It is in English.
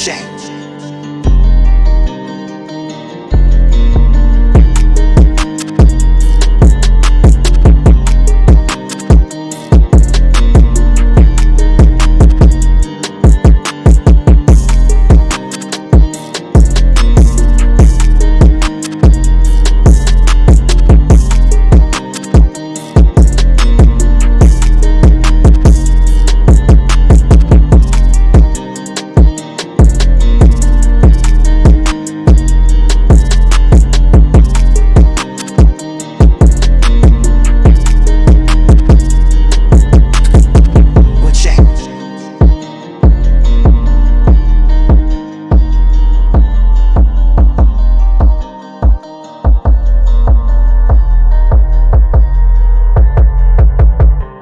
change.